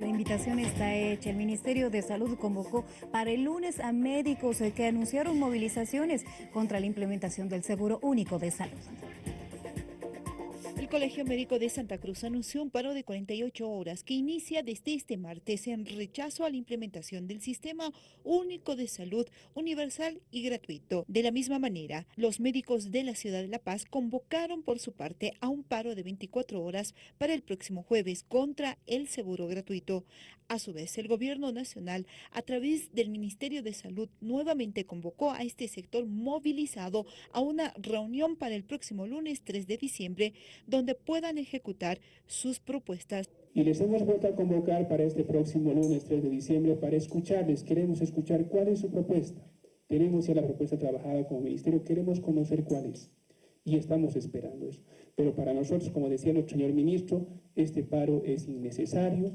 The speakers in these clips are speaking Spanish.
La invitación está hecha. El Ministerio de Salud convocó para el lunes a médicos que anunciaron movilizaciones contra la implementación del Seguro Único de Salud. El Colegio Médico de Santa Cruz anunció un paro de 48 horas que inicia desde este martes en rechazo a la implementación del Sistema Único de Salud universal y gratuito. De la misma manera, los médicos de la ciudad de La Paz convocaron por su parte a un paro de 24 horas para el próximo jueves contra el seguro gratuito. A su vez, el gobierno nacional, a través del Ministerio de Salud, nuevamente convocó a este sector movilizado a una reunión para el próximo lunes 3 de diciembre, puedan ejecutar sus propuestas. Y les hemos vuelto a convocar para este próximo lunes 3 de diciembre para escucharles. Queremos escuchar cuál es su propuesta. Tenemos ya la propuesta trabajada como ministerio, queremos conocer cuál es. Y estamos esperando eso. Pero para nosotros, como decía nuestro señor ministro, este paro es innecesario,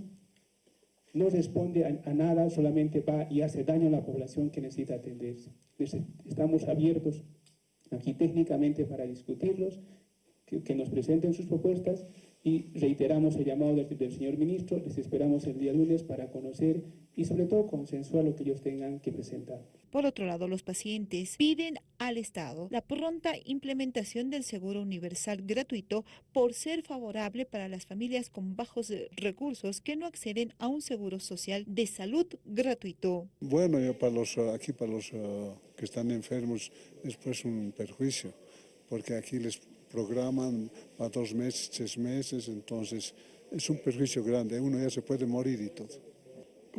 no responde a, a, nada, solamente va y hace daño a la población que necesita atenderse. Estamos abiertos aquí técnicamente para discutirlos que, nos presenten sus propuestas y reiteramos el llamado del, del, señor ministro, les esperamos el día lunes para conocer y sobre todo consensuar lo que ellos tengan que presentar. Por otro lado, los pacientes piden al Estado la pronta implementación del seguro universal gratuito por ser favorable para las familias con bajos recursos que no acceden a un seguro social de salud gratuito. Bueno, yo para los, aquí para los uh, que están enfermos es pues un perjuicio, porque aquí les programan para dos meses, tres meses, entonces es un perjuicio grande, uno ya se puede morir y todo.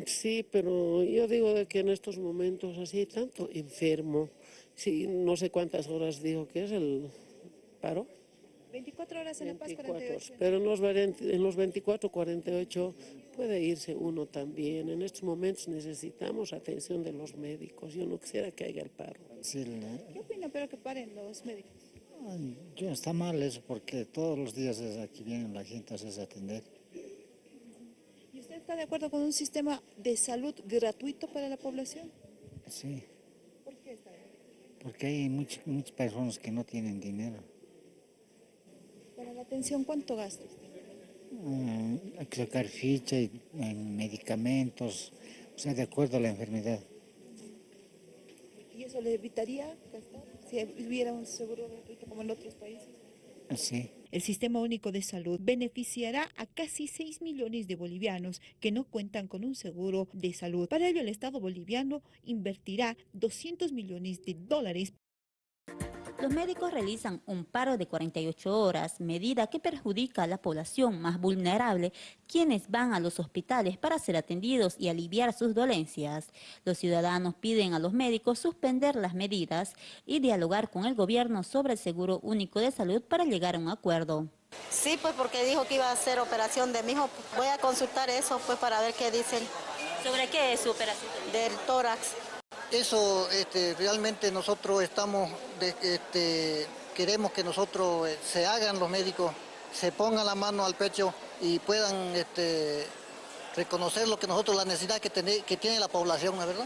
Sí, pero yo digo de que en estos momentos así, tanto enfermo, sí, no sé cuántas horas digo que es el paro. 24 horas en 24, La Paz, 48. Pero en los, en los 24, 48 puede irse uno también. En estos momentos necesitamos atención de los médicos. Yo no quisiera que haya el paro. Sí, ¿Qué opina pero que paren los médicos? Yo, está mal eso porque todos los días desde aquí vienen la gente a hacerse atender. ¿Y usted está de acuerdo con un sistema de salud gratuito para la población? Sí. ¿Por qué está Porque hay muchas, muchas personas que no tienen dinero. ¿Para la atención cuánto gasta usted? Uh, hay que sacar ficha y, en medicamentos, o sea, de acuerdo a la enfermedad. ¿Y eso le evitaría gastar? si hubiera un seguro gratuito como en otros países. Sí. El Sistema Único de Salud beneficiará a casi 6 millones de bolivianos que no cuentan con un seguro de salud. Para ello, el Estado boliviano invertirá 200 millones de dólares los médicos realizan un paro de 48 horas, medida que perjudica a la población más vulnerable, quienes van a los hospitales para ser atendidos y aliviar sus dolencias. Los ciudadanos piden a los médicos suspender las medidas y dialogar con el gobierno sobre el Seguro Único de Salud para llegar a un acuerdo. Sí, pues porque dijo que iba a hacer operación de mi hijo. Voy a consultar eso pues para ver qué dicen. ¿Sobre qué es su operación? Del tórax. Eso este, realmente nosotros estamos, de, este, queremos que nosotros eh, se hagan los médicos, se pongan la mano al pecho y puedan este, reconocer lo que nosotros, la necesidad que, tiene, que tiene la población, ¿verdad?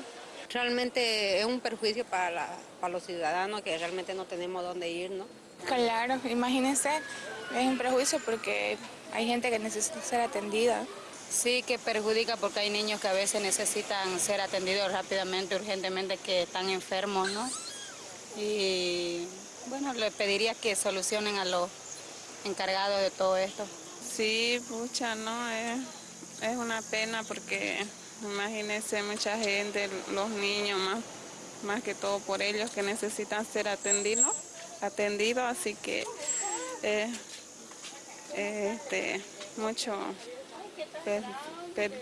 Realmente es un perjuicio para, la, para los ciudadanos que realmente no tenemos dónde ir, ¿no? Claro, imagínense, es un perjuicio porque hay gente que necesita ser atendida. Sí, que perjudica porque hay niños que a veces necesitan ser atendidos rápidamente, urgentemente, que están enfermos, ¿no? Y bueno, le pediría que solucionen a los encargados de todo esto. Sí, pucha, ¿no? Es, es una pena porque imagínense mucha gente, los niños más, más que todo por ellos que necesitan ser atendidos, atendidos así que eh, este, mucho Good. pero,